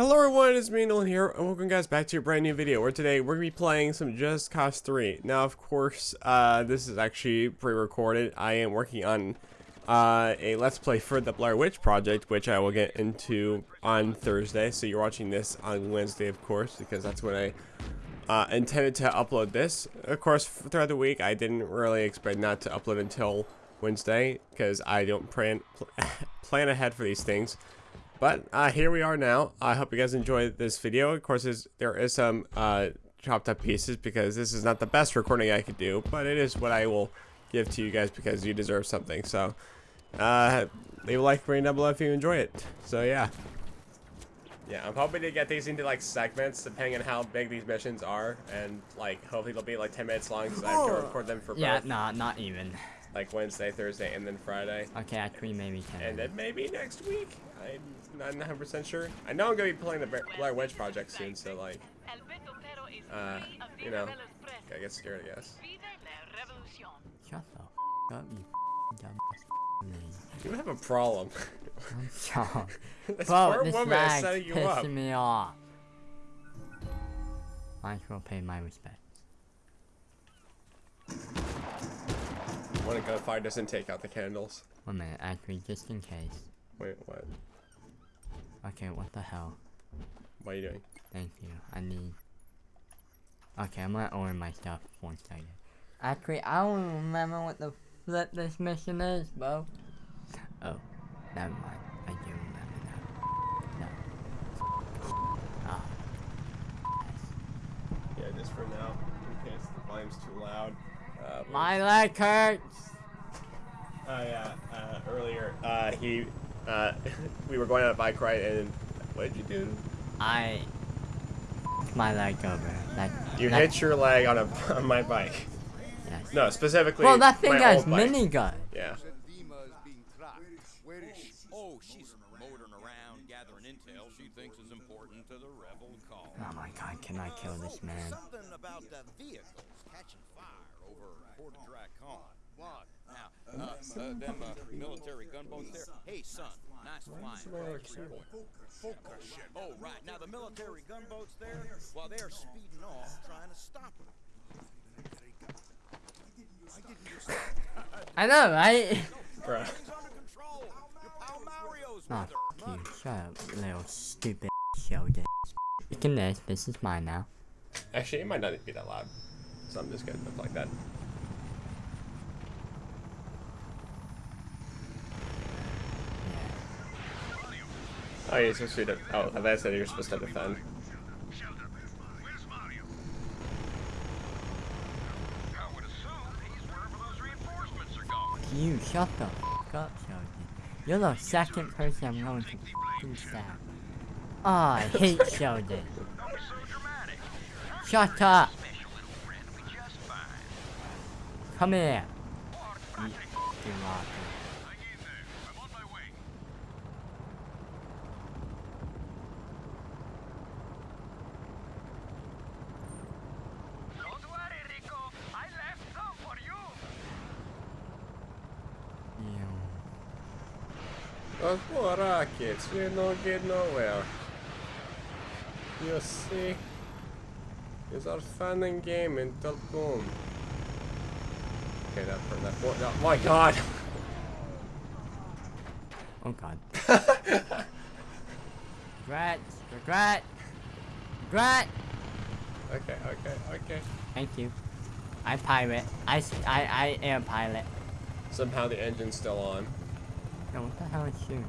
Hello everyone, it's me Nolan here, and welcome guys back to a brand new video, where today we're going to be playing some Just Cause 3. Now of course, uh, this is actually pre-recorded. I am working on uh, a Let's Play for the Blair Witch Project, which I will get into on Thursday, so you're watching this on Wednesday of course, because that's when I uh, intended to upload this. Of course, throughout the week, I didn't really expect not to upload until Wednesday, because I don't plan, plan ahead for these things. But uh, here we are now. I hope you guys enjoyed this video. Of course, there is some uh, chopped up pieces because this is not the best recording I could do, but it is what I will give to you guys because you deserve something. So, uh, leave a like, rating down below if you enjoy it. So yeah. Yeah, I'm hoping to get these into like segments depending on how big these missions are, and like hopefully they'll be like 10 minutes long because I have to record them for Yeah, both, nah, not even. like Wednesday, Thursday, and then Friday. Okay, actually maybe 10. And then maybe next week. I'm not 100% sure. I know I'm going to be playing the Blair Wedge Project soon, so like, uh, you know, I get scared, I guess. Shut the f up, you dumb You have a problem. I'm sorry. this Bro, poor this woman is lag setting you pissing up. me off. As well pay my respects. When a gunfire doesn't take out the candles. One minute, actually, just in case. Wait, what? Okay, what the hell? What are you doing? Thank you. I need. Okay, I'm gonna order my stuff one second. Actually, I don't remember what the flip this mission is, bro. Oh, never mind. I do remember now. No. Ah. Yeah, just for now, in case the volume's too loud. Uh, My leg hurts. Oh yeah, uh, earlier, uh, he, uh, we were going on a bike ride and what did you do? I. My leg over. Like, You like, hit your leg on a on my bike. Yes. No, specifically. Well, that thing has old bike. minigun. Yeah. Dimah is being tracked. Where is she? Oh, she's motoring around, gathering intel she thinks is important to the rebel cause. Oh my god, can I kill this man? Something about the vehicles catching fire over Port Dracon. What? Now, uh, uh, them uh, military gunboats there. Hey, son, nice flying. Focus. Oh, right. Now the military gunboats there, while they're speeding off, trying to stop them. I know, right? Bruh. Everything's control. Your pal Mario's Oh, with her. f you. Shut up, little stupid Sheldon. Speaking this, this is mine now. Actually, it might not be that loud. So I'm just gonna look like that. Oh, you're supposed to. Oh, I said you're supposed to defend. You shut the f up, Sheldon. You're the second person I'm going to f***ing stab. Oh, I hate Sheldon. Shut up. Come here. You rocker. hang in there. I'm on my way. Don't worry, Rico. I left some for you. You. Those poor rockets, we don't get nowhere. You see? It's are fun and game until boom. Okay, that for that. Oh, oh my god! Oh god. regret. Regret. Regret. Okay, okay, okay. Thank you. I'm pirate. I am pilot. Somehow the engine's still on. No, what the hell is shooting?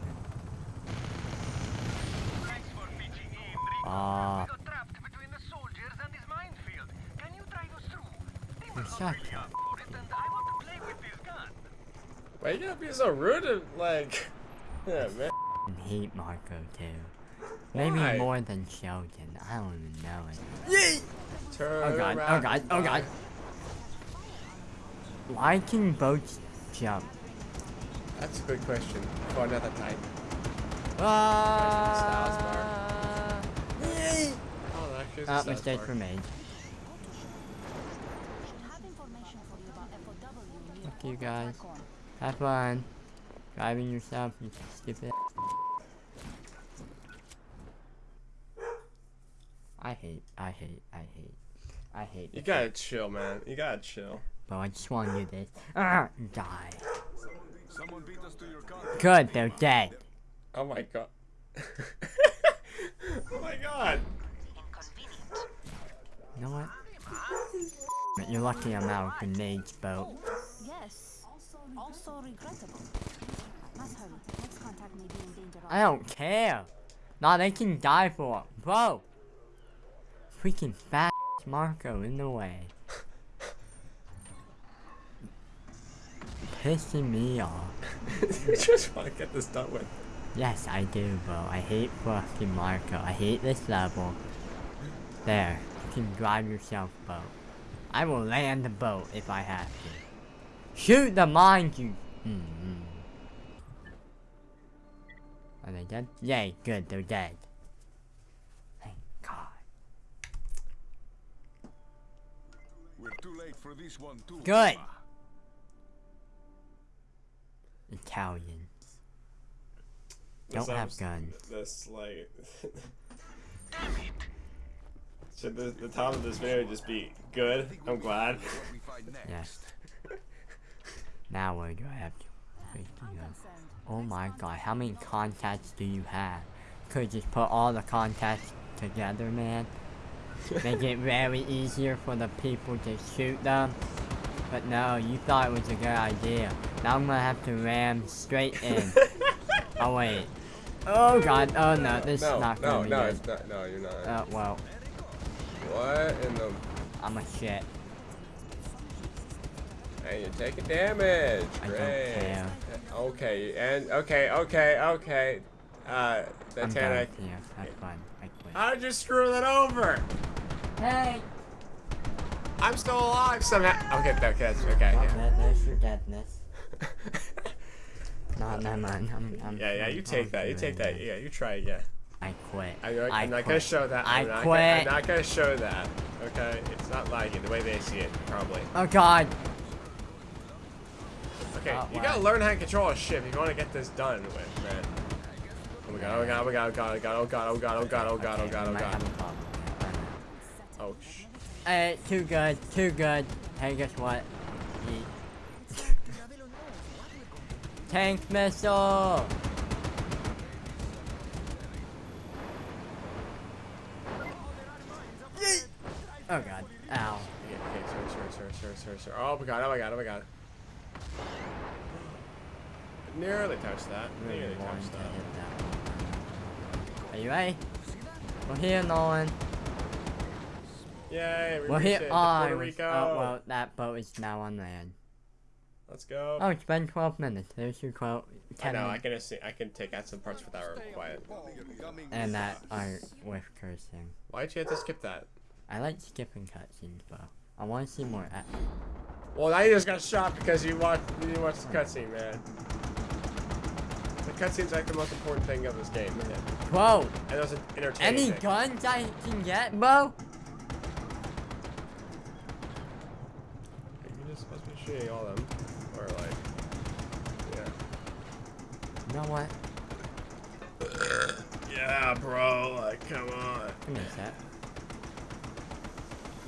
Thanks for pitching in, Rico. Ah. We got trapped between the soldiers and this minefield. Can you drive us through? They were Shut not really up. up for it, and I want to play with this gun. Why you gotta be so rude and like. Yeah, man. I hate Marco too. Maybe Why? more than Sheldon. I don't even know it. Turn Oh god, oh god, oh god. Why can boats jump? That's a good question for another time. Ah! Yay! Oh, actually, it's a Ah, mistake Park. were made. have information for you about Fuck you guys. Have fun. Driving yourself, you stupid. I hate, I hate, I hate, I hate. You gotta chill, man. You gotta chill. But I just want to do this. Ah, die. Someone beat us to your car. Good, they're dead. Oh my god. oh my god. You know what? You're lucky I'm out of grenades, bro. Yes. Also regrettable. Must hurry. Next contact may be in danger. of- I don't care. Nah, they can die for it. Bro! Freaking fat Marco in the way. Pissing me off. you just want to get this done with. Yes, I do, bro. I hate fucking Marco. I hate this level. There. You can drive yourself, boat. I will land the boat if I have to. Shoot the mines, you. Mm -hmm. Are they dead? Yay, good, they're dead. Thank God. We're too late for this one too. Good. Italians. This Don't have guns. This like. damn Should the, the title of this video just be good? I'm glad. What we find next. Yes. now where do I have to? freaking I'm go? concerned. Oh my god, how many contacts do you have? Could just put all the contacts together, man. Make it very easier for the people to shoot them. But no, you thought it was a good idea. Now I'm gonna have to ram straight in. oh wait. Oh god, oh no, this no, is not no, gonna be no, good. it's not. No, you're not. Uh, well, what in the? I'm a shit. And you're taking damage. I don't care. Okay, and okay, okay, okay. Uh, I'm done Titanic. here. Have fun. I quit. How did you screw that over? Hey! I'm still alive somehow. Okay, okay, that's okay. Oh, Yeah. there- there's your deadness. No, never mind. I'm, I'm, yeah, yeah, you take that. You take that. it. Yeah, you try again. I quit. I, I'm I not gonna show that. I I'm not quit. Gonna, I'm not gonna show that. Okay, it's not it the way they see it, probably. Oh god. Okay, Oh, you wow. gotta learn how to control a ship if you want to get this done with, man. Oh my god! Oh my god! Oh my god! Oh god! Oh god! Oh god! Oh god! Oh god! Oh god! Oh god! have a problem here. I know. Oh sh. Hey, too good, too good. Hey, guess what? Yeet. Tank missile! Oh god. Ow. Okay, okay, sorry, sorry, sorry, sorry, sorry, sorry. Oh my god! Oh my god! Oh my god! Nearly touched that. Nearly touched that. that. Are you ready? We're here, Nolan. Yay! We We're here. it Oh, Puerto Rico. oh, well, that boat is now on land. Let's go. Oh, it's been 12 minutes. There's your quote. I 10 know. I can assi- I can take out some parts without that are quiet. And that aren't with cursing. Why'd you have to skip that? I like skipping cutscenes, bro. I want to see more. a- Well, now you just got shot because you watched you watched the cutscene, man. The cutscene's like the most important thing of this game, man. Whoa! And it was an entertaining. Any thing. guns I can get, bro? You're just supposed to be shooting all of them, or like, yeah. You know what? Yeah, bro. Like, come on. Give me sec.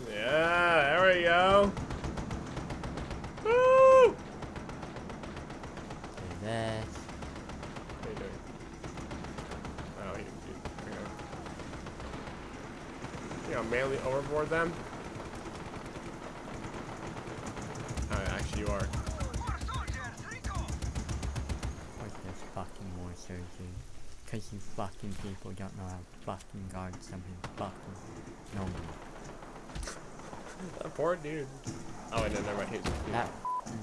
Yeah, there we go. Woo! Do this. What are you doing? Oh, you, you. You know, mainly overboard them? Oh, actually you are. Fucking surgery? Because you fucking people don't know how to fucking guard something fucking normal. That poor dude. Oh, wait, no, never mind. He's, That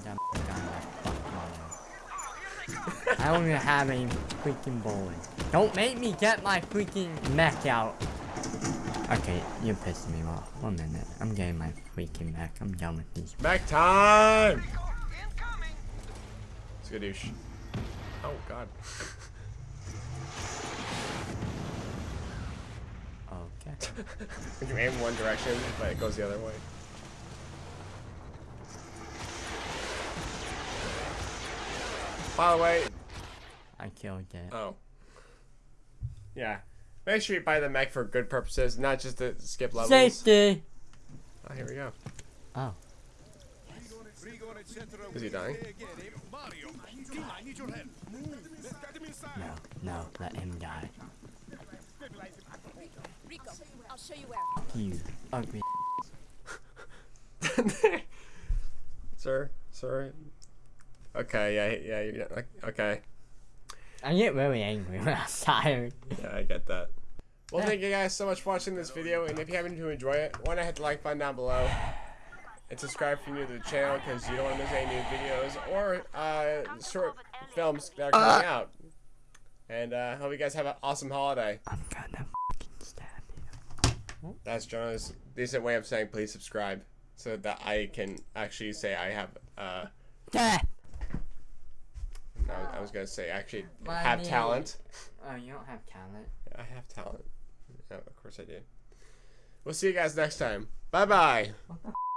dumb guy that fucking on I don't even have any freaking bullets. Don't make me get my freaking mech out. Okay, you're pissing me off. One minute. I'm getting my freaking mech. I'm done with these. Back time! Incoming! Skadoosh. Oh, God. Okay. you aim one direction, but it goes the other way. By the way, I killed it. oh. Yeah. Make sure you buy the mech for good purposes, not just to skip levels. Safety. Oh, here we go. Oh. Is he dying? Mario, I need your help. Let's get him inside. No, no, let him die. Rico, I'll show you where. You ugly. sir, sir. Okay, yeah, yeah, you're not, okay. I get really angry when I'm tired. Yeah, I get that. Well, thank you guys so much for watching this video, and if you happen to enjoy it, why not hit the like button down below, and subscribe if you're new to the channel, because you don't want to miss any new videos, or uh, short films that are coming out. And uh, hope you guys have an awesome holiday. I'm gonna fucking stab you. That's Jonah's decent way of saying please subscribe, so that I can actually say I have, uh, Death! no, I was gonna say actually My have knee. talent. Oh, you don't have talent. I have talent. Yeah, of course I do. We'll see you guys next time. Bye bye.